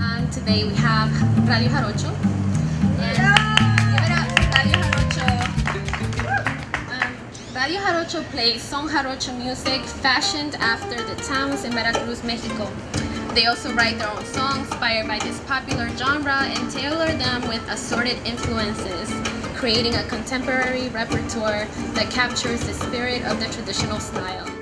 And today we have Radio Jarocho. And give it up, Radio Jarocho. Um, Radio Jarocho plays son jarocho music fashioned after the towns in Veracruz, Mexico. They also write their own songs inspired by this popular genre and tailor them with assorted influences, creating a contemporary repertoire that captures the spirit of the traditional style.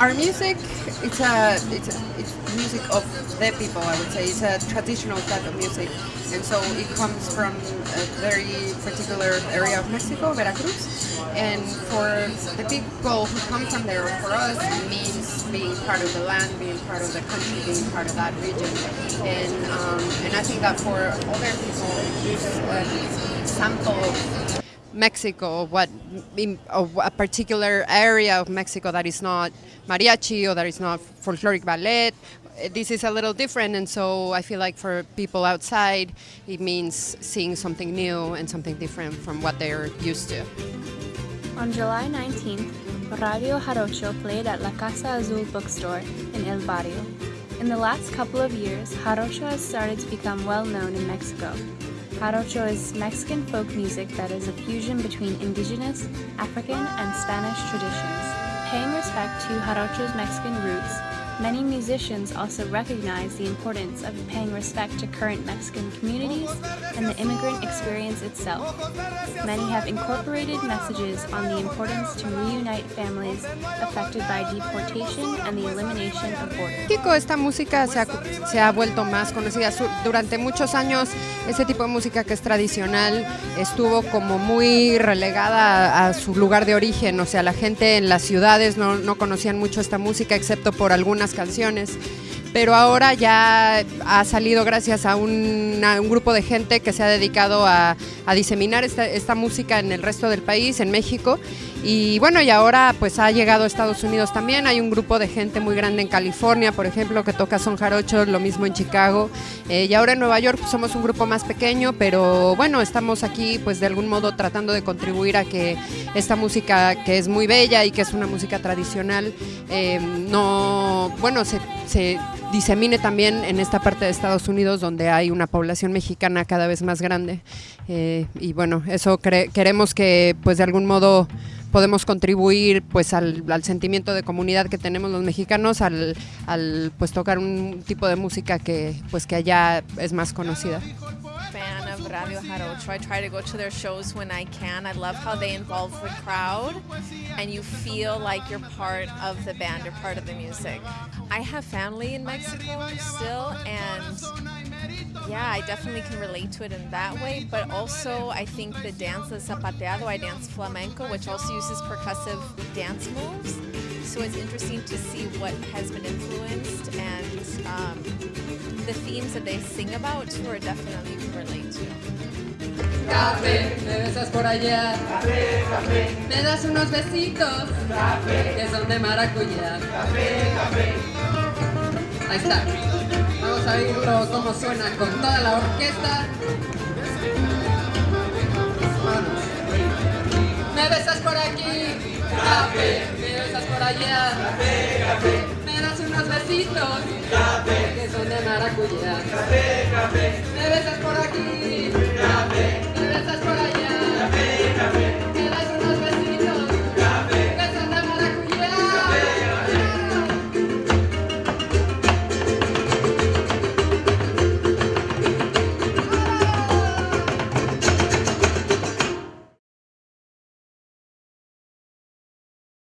Our music, it's a, it's a, it's music of the people. I would say it's a traditional type of music, and so it comes from a very particular area of Mexico, Veracruz. And for the people who come from there, for us, it means being part of the land, being part of the country, being part of that region. And um, and I think that for other people, it's a sample of Mexico, what in, a particular area of Mexico that is not mariachi or that is not folkloric ballet. Eh, this is a little different, and so I feel like for people outside, it means seeing something new and something different from what they're used to. On July 19th, Radio Jarocho played at La Casa Azul bookstore in El Barrio. In the last couple of years, Jarocho has started to become well known in Mexico. Jarocho is Mexican folk music that is a fusion between indigenous, African, and Spanish traditions. Paying respect to Jarocho's Mexican roots, many musicians also recognize the importance of paying respect to current Mexican communities and the immigrant experience itself. Many have incorporated messages on the importance to reunite families affected by deportation and the elimination of borders. Esta música se ha, se ha vuelto más conocida. Durante muchos años ese tipo de música que es tradicional estuvo como muy relegada a, a su lugar de origen. O sea, la gente en las ciudades no, no conocían mucho esta música excepto por algunas canciones. Pero ahora ya ha salido gracias a un, grupo de gente que se ha dedicado a, a diseminar esta, esta música en el resto del país, en México. Y bueno, y ahora pues ha llegado a Estados Unidos también. Hay un grupo de gente muy grande en California, por ejemplo, que toca son jarocho, lo mismo en Chicago. Eh, y ahora en Nueva York pues, somos un grupo más pequeño, pero bueno, estamos aquí pues de algún modo tratando de contribuir a que esta música que es muy bella y que es una música tradicional, eh, no, bueno, se, se disemine también en esta parte de Estados Unidos donde hay una población mexicana cada vez más grande. Eh, y bueno, eso queremos que pues de algún modo podemos contribuir pues al, al sentimiento de comunidad que tenemos los mexicanos al, al pues tocar un tipo de música que pues que allá es más conocida. fan of Radio Jarocho. I try to go to their shows when I can. I love how they involve the crowd and you feel like you're part of the band, you're part of the music. I have family in Mexico still and yeah, I definitely can relate to it in that way, but also I think the dance, the zapateado, I dance flamenco, which also uses percussive dance moves. So it's interesting to see what has been influenced and um, the themes that they sing about too are definitely you can relate to. Café, me besas por allá. Café, café. Me das unos besitos. Café. Que son de maracuyá. Café, café. Ahí está. A cómo suena con toda la orquesta. Me besas por aquí. Café. Me besas por allá. Café, café. Me das unos besitos. Café. Que son de maracuyá. Café, café. Me besas por aquí.